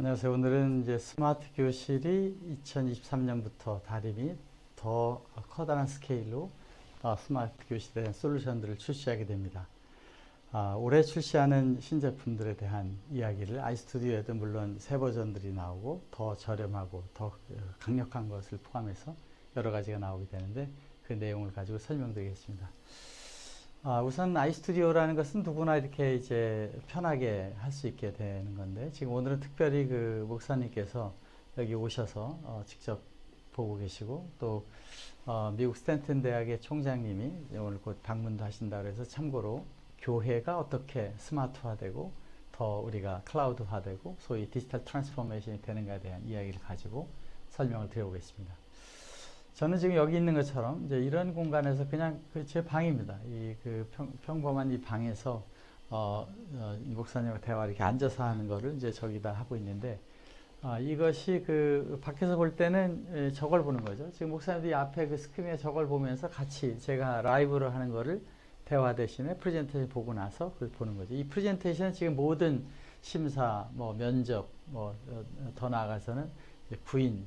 안녕하세요. 오늘은 이제 스마트 교실이 2023년부터 다림이 더 커다란 스케일로 어, 스마트 교실에 대한 솔루션들을 출시하게 됩니다. 아, 올해 출시하는 신제품들에 대한 이야기를 아이스튜디오에도 물론 새 버전들이 나오고 더 저렴하고 더 어, 강력한 것을 포함해서 여러 가지가 나오게 되는데 그 내용을 가지고 설명드리겠습니다. 아, 우선 아이스튜디오라는 것은 누구나 이렇게 이제 편하게 할 수 있게 되는 건데 지금 오늘은 특별히 그 목사님께서 여기 오셔서 어, 직접 보고 계시고 또 어, 미국 스탠튼 대학의 총장님이 오늘 곧 방문도 하신다 그래서 참고로 교회가 어떻게 스마트화되고 더 우리가 클라우드화되고 소위 digital transformation이 되는가에 대한 이야기를 가지고 설명을 드려보겠습니다. 저는 지금 여기 있는 것처럼 이제 이런 공간에서 그냥 그 제 방입니다. 이 그 평범한 이 방에서 어, 어, 이 목사님과 대화 이렇게 앉아서 하는 거를 이제 저기다 하고 있는데 아, 이것이 그 밖에서 볼 때는 에, 저걸 보는 거죠. 지금 목사님들이 앞에 그 스크린에 저걸 보면서 같이 제가 라이브로 하는 거를 대화 대신에 프레젠테이션 보고 나서 그걸 보는 거죠. 이 프레젠테이션은 지금 모든 심사, 뭐 면접, 뭐더 어, 나아가서는 부인,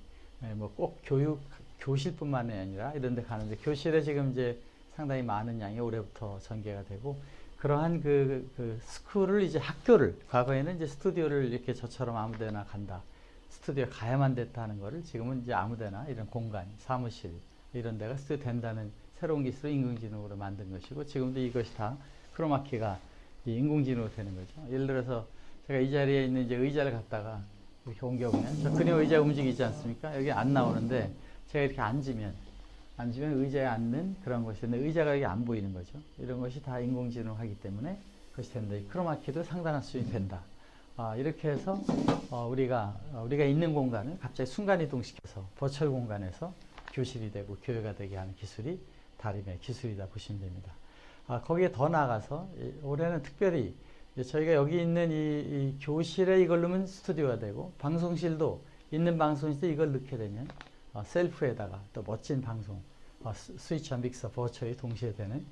뭐 꼭 교육 교실뿐만이 아니라 이런 데 가는데 교실에 지금 이제 상당히 많은 양이 올해부터 전개가 되고 그러한 그, 그 school을 이제 학교를 과거에는 이제 스튜디오를 이렇게 저처럼 아무 데나 간다. 스튜디오 가야만 됐다는 거를 지금은 이제 아무 데나 이런 공간 사무실 이런 데가 스튜디오 된다는 새로운 기술을 인공지능으로 만든 것이고 지금도 이것이 다 크로마키가 인공지능으로 되는 거죠. 예를 들어서 제가 이 자리에 있는 이제 의자를 갖다가 이렇게 옮겨보면 저 그냥 의자 움직이지 않습니까? 여기 안 나오는데 제가 이렇게 앉으면 앉으면 의자에 앉는 그런 것인데 의자가 이게 안 보이는 거죠. 이런 것이 다 인공지능하기 때문에 그것이 된다. 이 크로마키도 상당한 수준이 된다. 아, 이렇게 해서 어, 우리가 어, 우리가 있는 공간을 갑자기 순간 이동시켜서 버추얼 공간에서 교실이 되고 교회가 되게 하는 기술이 다림의 기술이다 보시면 됩니다. 아, 거기에 더 나아가서 이, 올해는 특별히 저희가 여기 있는 이, 이 교실에 이걸 넣으면 스튜디오가 되고 방송실도 있는 방송실에 이걸 넣게 되면 어, 셀프에다가 또 멋진 방송, 어, 스위치와 믹서, 버처이 동시에 되는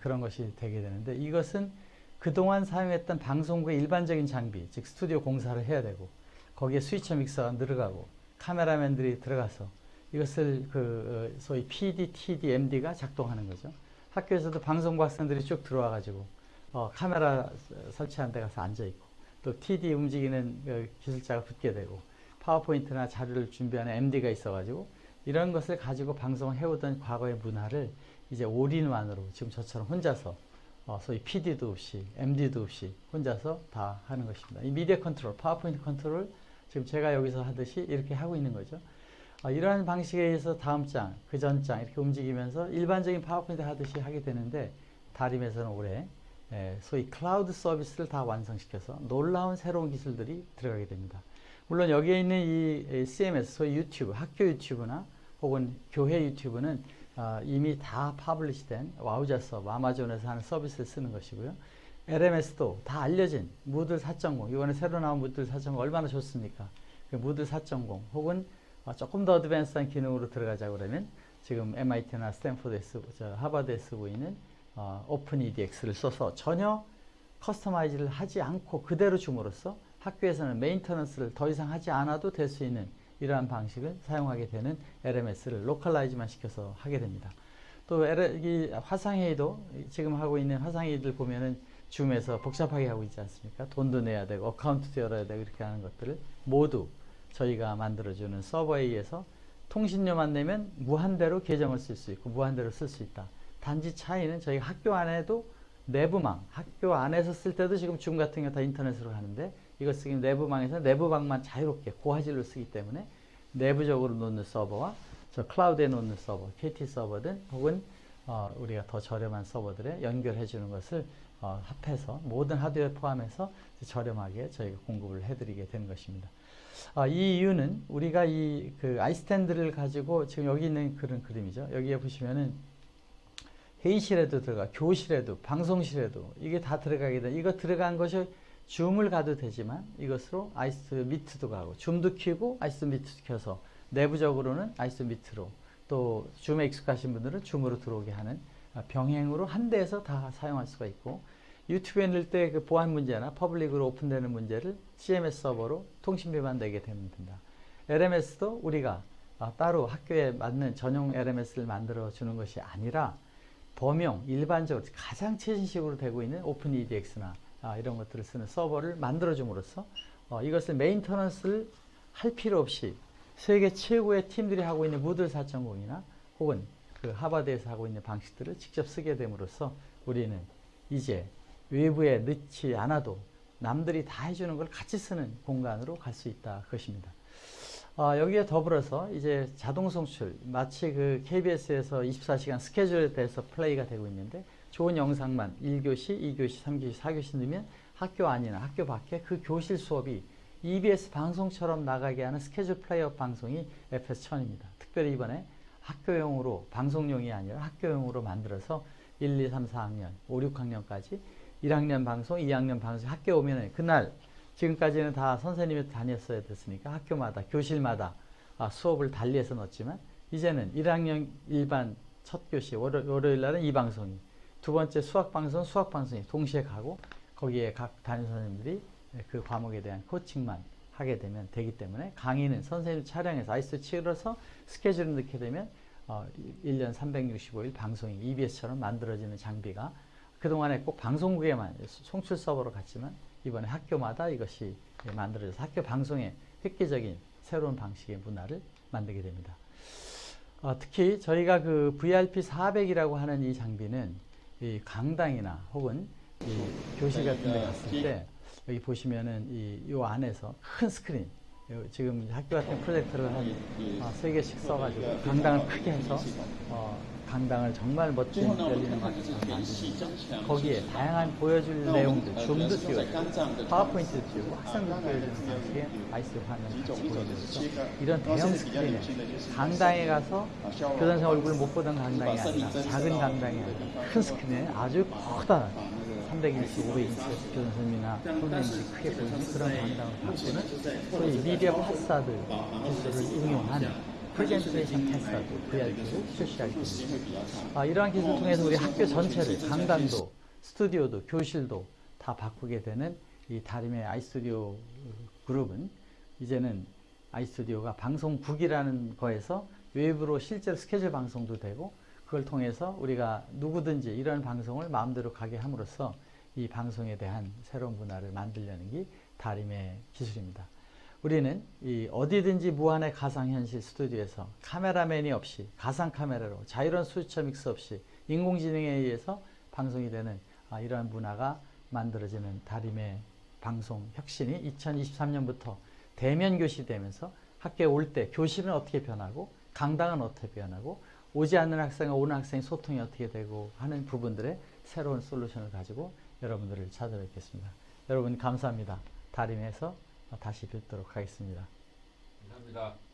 그런 것이 되게 되는데 이것은 그동안 사용했던 방송국의 일반적인 장비, 즉 스튜디오 공사를 해야 되고 거기에 스위치 믹서가 들어가고 카메라맨들이 들어가서 이것을 그 어, 소위 PD, TD, MD가 작동하는 거죠. 학교에서도 방송국 학생들이 쭉 들어와 가지고 어, 카메라 설치한 데 가서 앉아 있고 또 TD 움직이는 그 기술자가 붙게 되고 파워포인트나 자료를 준비하는 MD가 있어가지고 이런 것을 가지고 방송을 해오던 과거의 문화를 이제 all-in-one으로 지금 저처럼 혼자서 어, 소위 PD도 없이 MD도 없이 혼자서 다 하는 것입니다. 이 미디어 컨트롤, 파워포인트 컨트롤 지금 제가 여기서 하듯이 이렇게 하고 있는 거죠. 어, 이러한 방식에 의해서 다음 장, 그 전 장 이렇게 움직이면서 일반적인 파워포인트 하듯이 하게 되는데 다림에서는 올해 에, 소위 클라우드 서비스를 다 완성시켜서 놀라운 새로운 기술들이 들어가게 됩니다. 물론 여기에 있는 이 CMS, 소위 유튜브, 학교 유튜브나 혹은 교회 유튜브는 어, 이미 다 publish된 Wowza 서버, 아마존에서 하는 서비스를 쓰는 것이고요. LMS도 다 알려진 Moodle 4.0, 이번에 새로 나온 Moodle 4.0 얼마나 좋습니까? 그 Moodle 4.0 혹은 어, 조금 더 advance한 기능으로 들어가자 그러면 지금 MIT나 스탠포드에 쓰고, 저 하버드에 쓰고 있는 어, Open EDX를 써서 전혀 customize를 하지 않고 그대로 줌으로써 학교에서는 maintenance를 더 이상 하지 않아도 될 수 있는 이러한 방식을 사용하게 되는 LMS를 localize만 시켜서 하게 됩니다. 또 이 화상회의도 지금 하고 있는 화상회의들 보면은 줌에서 복잡하게 하고 있지 않습니까? 돈도 내야 되고 account도 열어야 되고 이렇게 하는 것들을 모두 저희가 만들어주는 서버에 의해서 통신료만 내면 무한대로 계정을 쓸 수 있고 무한대로 쓸 수 있다. 단지 차이는 저희 학교 안에도 내부망, 학교 안에서 쓸 때도 지금 줌 같은 게다 인터넷으로 하는데 이거 쓰기 내부망에서 내부방만 자유롭게 고화질로 쓰기 때문에 내부적으로 놓는 서버와 저 클라우드에 놓는 서버, KT 서버든 혹은 어, 우리가 더 저렴한 서버들에 연결해 주는 것을 어, 합해서 모든 하드웨어 포함해서 저렴하게 저희가 공급을 해드리게 되는 것입니다. 어, 이 이유는 우리가 이 그 아이스탠드를 가지고 지금 여기 있는 그런 그림이죠. 여기에 보시면은 회의실에도 들어가, 교실에도, 방송실에도 이게 다 들어가게 돼. 이거 들어간 것이 줌을 가도 되지만 이것으로 아이스 미트도 가고 줌도 키고 아이스 미트도 켜서 내부적으로는 아이스 미트로 또 줌에 익숙하신 분들은 줌으로 들어오게 하는 병행으로 한 대에서 다 사용할 수가 있고 유튜브에 넣을 때 그 보안 문제나 public으로 오픈되는 문제를 CMS 서버로 통신비만 내게 됩니다. LMS도 우리가 아, 따로 학교에 맞는 전용 LMS를 만들어 주는 것이 아니라 범용 일반적으로 가장 최신식으로 되고 있는 Open EDX나 아, 이런 것들을 쓰는 서버를 만들어 줌으로써 어, 이것을 maintenance를 할 필요 없이 세계 최고의 팀들이 하고 있는 Moodle 4.0이나 혹은 그 하버드에서 하고 있는 방식들을 직접 쓰게 됨으로써 우리는 이제 외부에 넣지 않아도 남들이 다 해주는 걸 같이 쓰는 공간으로 갈 수 있다 그것입니다. 어, 여기에 더불어서 이제 자동 송출 마치 그 KBS에서 24시간 스케줄에 대해서 플레이가 되고 있는데 좋은 영상만 1교시, 2교시, 3교시, 4교시 넣으면 학교 안이나 학교 밖에 그 교실 수업이 EBS 방송처럼 나가게 하는 스케줄 플레이어 방송이 FS1000입니다. 특별히 이번에 학교용으로 방송용이 아니라 학교용으로 만들어서 1, 2, 3, 4학년, 5, 6학년까지 1학년 방송, 2학년 방송 학교 오면은 그날 지금까지는 다 선생님이 다녔어야 됐으니까 학교마다 교실마다 아, 수업을 달리해서 넣었지만 이제는 1학년 일반 첫 교시 월요, 월요일 날은 이 방송이 두 번째 수학 방송 수학 방송이 동시에 가고 거기에 각 담임 선생님들이 그 과목에 대한 코칭만 하게 되면 되기 때문에 강의는 선생님 촬영해서 아이스 치러서 스케줄을 넣게 되면 어, 1년 365일 방송이 EBS처럼 만들어지는 장비가 그동안에 꼭 방송국에만 송출 서버로 갔지만 이번에 학교마다 이것이 만들어져서 학교 방송의 획기적인 새로운 방식의 문화를 만들게 됩니다. 어, 특히 저희가 그 VRP 400이라고 하는 이 장비는 이 강당이나 혹은 이 교실 같은 데 갔을 때 여기 보시면은 이, 요 안에서 큰 스크린 요 지금 학교 같은 프로젝터를 한 어, 세 개씩 써가지고 강당을 크게 해서 어, 강당을 정말 멋진 열리는 방식으로 만드는 거기에 다양한 보여줄 내용들 줌도 띄우고 파워포인트도 띄우고 학생들 보여주는 방식의 아이스 화면 같이 보여줘서 이런 대형 스크린에 강당에 가서 교장선 얼굴 못 보던 강당이 아니라 작은 강당이 아니라 큰 스크린에 아주 커다란 300인치, 500인치 교장 선생님이나 선생님들이 크게 보이는 그런 강당을 바꾸는 소위 미디어 파사드 기술을 응용한 프레젠테이션 패스하고 VRP를. 아, 이러한 기술을 통해서 우리 학교 전체를 강단도, 스튜디오도, 교실도 다 바꾸게 되는 이 다림의 아이스튜디오 그룹은 이제는 아이스튜디오가 방송국이라는 거에서 외부로 실제로 스케줄 방송도 되고 그걸 통해서 우리가 누구든지 이런 방송을 마음대로 가게 함으로써 이 방송에 대한 새로운 문화를 만들려는 게 다림의 기술입니다. 우리는 이 어디든지 무한의 가상현실 스튜디오에서 카메라맨이 없이 가상 카메라로 자유로운 수처 믹스 없이 인공지능에 의해서 방송이 되는 아, 이러한 문화가 만들어지는 다림의 방송 혁신이 2023년부터 대면 교실이 되면서 학교에 올 때 교실은 어떻게 변하고 강당은 어떻게 변하고 오지 않는 학생과 오는 학생의 소통이 어떻게 되고 하는 부분들의 새로운 솔루션을 가지고 여러분들을 찾아뵙겠습니다. 여러분 감사합니다. 다림에서 다시 뵙도록 하겠습니다. 감사합니다.